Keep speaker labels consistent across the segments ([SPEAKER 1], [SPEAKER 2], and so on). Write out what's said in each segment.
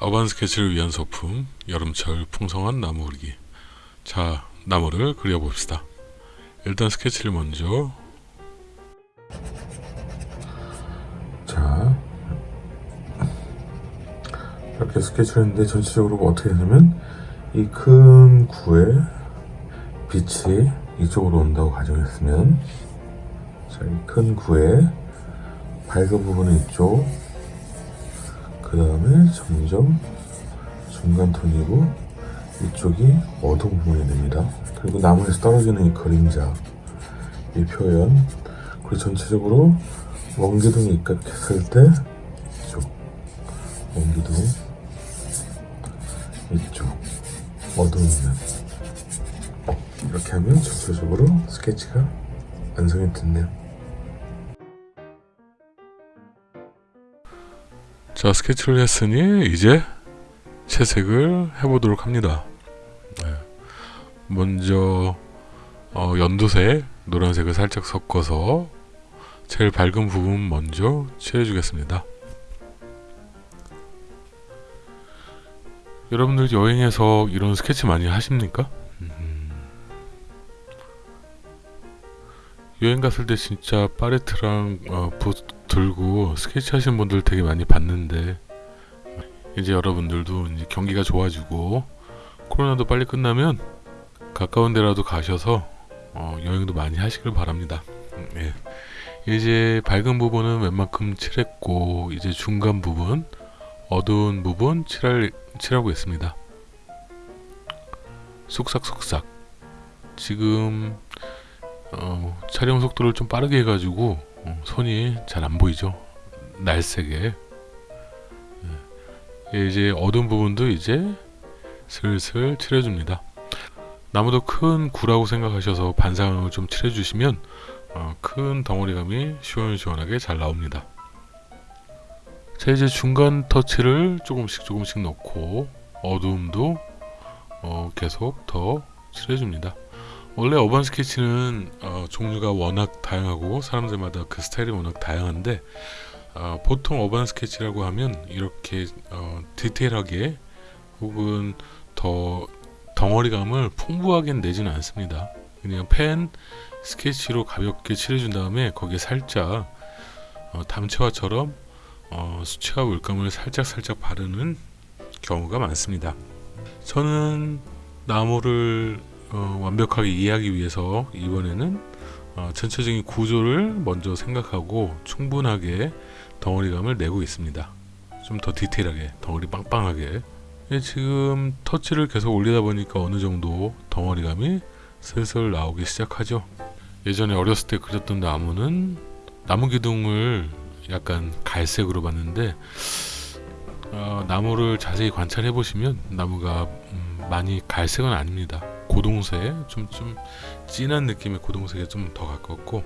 [SPEAKER 1] 어반 스케치를 위한 소품 여름철 풍성한 나무 그리기. 자 나무를 그려봅시다. 일단 스케치를 먼저. 자. 이렇게 스케치를 했는데 전체적으로 어떻게 되냐면 이 큰 구에 빛이 이쪽으로 온다고 가정했으면 자 이 큰 구에 밝은 부분은 이쪽 그 다음에 점점 중간 톤이고 이쪽이 어두운 부분이 됩니다. 그리고 나무에서 떨어지는 이 그림자, 이 표현, 그리고 전체적으로 원기둥이 입각했을 때 이쪽, 원기둥, 이쪽, 어두운 면 이렇게 하면 전체적으로 스케치가 완성이 됐네요. 자 스케치를 했으니 이제 채색을 해보도록 합니다 네. 먼저 어, 연두색 노란색을 살짝 섞어서 제일 밝은 부분 먼저 칠해 주겠습니다 여러분들 여행에서 이런 스케치 많이 하십니까? 여행 갔을 때 진짜 파레트랑 어, 들고 스케치 하시는 분들 되게 많이 봤는데 이제 여러분들도 이제 경기가 좋아지고 코로나도 빨리 끝나면 가까운 데라도 가셔서 어, 여행도 많이 하시길 바랍니다. 예. 이제 밝은 부분은 웬만큼 칠했고 이제 중간 부분 어두운 부분 칠할, 칠하고 있습니다. 쏙싹쏙싹 지금 어, 촬영 속도를 좀 빠르게 해가지고 어, 손이 잘 안 보이죠? 날색에 예, 이제 어두운 부분도 이제 슬슬 칠해줍니다. 나무도 큰 구라고 생각하셔서 반상을 좀 칠해주시면 어, 큰 덩어리감이 시원시원하게 잘 나옵니다. 자 이제 중간 터치를 조금씩 조금씩 넣고 어두움도 어, 계속 더 칠해줍니다 원래 어반 스케치는 어, 종류가 워낙 다양하고 사람들마다 그 스타일이 워낙 다양한데 어, 보통 어반 스케치라고 하면 이렇게 어, 디테일하게 혹은 더 덩어리감을 풍부하게 내지는 않습니다. 그냥 펜 스케치로 가볍게 칠해준 다음에 거기에 살짝 어, 담채화처럼 어, 수채화 물감을 살짝 살짝 바르는 경우가 많습니다. 저는 나무를 어, 완벽하게 이해하기 위해서 이번에는 어, 전체적인 구조를 먼저 생각하고 충분하게 덩어리감을 내고 있습니다. 좀 더 디테일하게 덩어리 빵빵하게. 예, 지금 터치를 계속 올리다 보니까 어느 정도 덩어리감이 슬슬 나오기 시작하죠. 예전에 어렸을 때 그렸던 나무는 나무 기둥을 약간 갈색으로 봤는데 어, 나무를 자세히 관찰해 보시면 나무가 음, 많이 갈색은 아닙니다 고동색 좀 좀 진한 느낌의 고동색에 좀 더 가깝고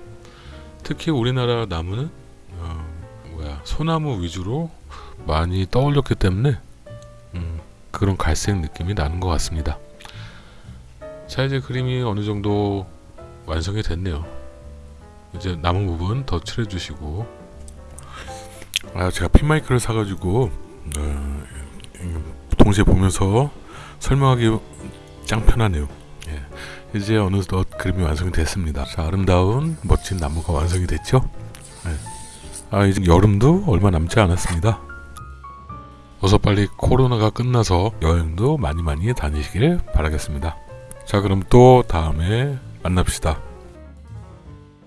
[SPEAKER 1] 특히 우리나라 나무는 어, 뭐야 소나무 위주로 많이 떠올렸기 때문에 음, 그런 갈색 느낌이 나는 것 같습니다. 자 이제 그림이 어느 정도 완성이 됐네요. 이제 남은 부분 더 칠해 주시고. 아 제가 핀마이크를 사가지고 어, 동시에 보면서 설명하기 짱 편하네요. 예. 이제 어느덧 그림이 완성이 됐습니다. 자, 아름다운 멋진 나무가 완성이 됐죠? 예. 아 이제 여름도 얼마 남지 않았습니다. 어서 빨리 코로나가 끝나서 여행도 많이 많이 다니시길 바라겠습니다. 자 그럼 또 다음에 만납시다